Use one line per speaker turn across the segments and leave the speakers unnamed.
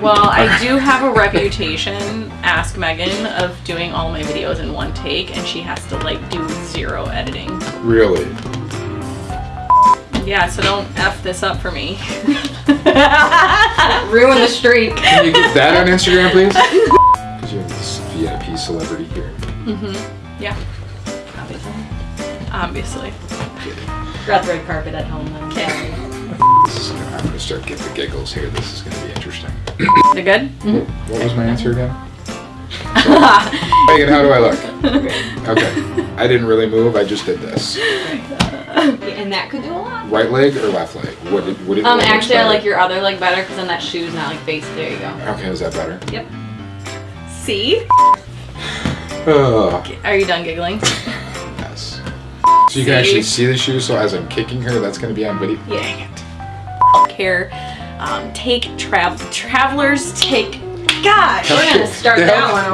Well, I do have a reputation, ask Megan, of doing all my videos in one take, and she has to like do zero editing.
Really?
Yeah, so don't F this up for me.
Ruin the streak.
Can you get that on Instagram, please? Because you're this VIP celebrity here. Mm-hmm.
Yeah, obviously.
Got the red carpet at home then.
Okay.
Gonna, start getting the giggles here. This is gonna be interesting.
They're good?
What was my answer again? Megan, how do I look? Okay. I didn't really move. I just did this.
And that could do a lot.
Right leg or left leg? What did, what did,
Um, actually, I like your other leg better because then that shoe's not like face. There you go.
Okay, is that better?
Yep.
See?
Oh,
Are you done giggling?
yes. So you can actually see the shoe. So as I'm kicking her, that's gonna be on video.
Yeah. Care. Um, take travel. Travelers take. Gosh.
We're gonna start that one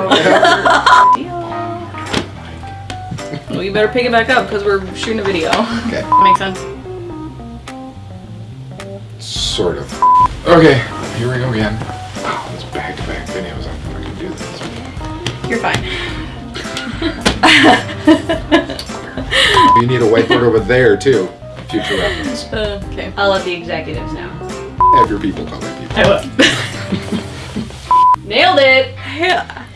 over.
Well, you better pick it back up because we're shooting a video.
Okay.
Makes sense.
Sort of. Okay, here we go again. Wow, this back-to-back videos. I'm not gonna do this.
You're fine.
You need a whiteboard over there too. Future reference.
Uh, okay.
I'll let the executives know.
Have your people call their people.
I will.
Nailed it.
Yeah.